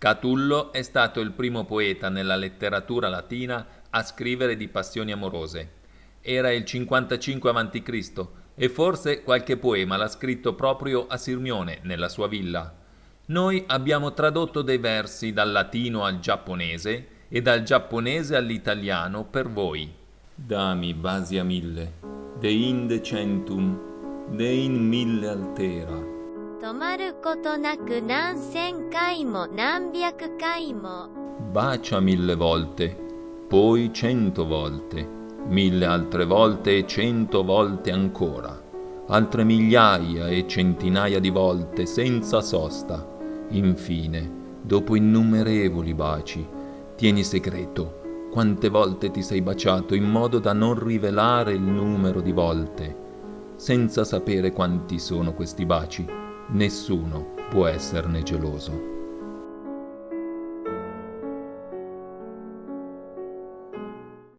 Catullo è stato il primo poeta nella letteratura latina a scrivere di passioni amorose. Era il 55 a.C. e forse qualche poema l'ha scritto proprio a Sirmione, nella sua villa. Noi abbiamo tradotto dei versi dal latino al giapponese e dal giapponese all'italiano per voi. Dami basia mille, de inde centum, de in mille altera. 止まることなく何千回も何百回も Bacia mille volte, poi cento volte, mille altre volte e cento volte ancora, altre migliaia e centinaia di volte senza sosta. Infine, dopo innumerevoli baci, tieni segreto quante volte ti sei baciato in modo da non rivelare il numero di volte. Senza sapere quanti sono questi baci, nessuno può esserne geloso.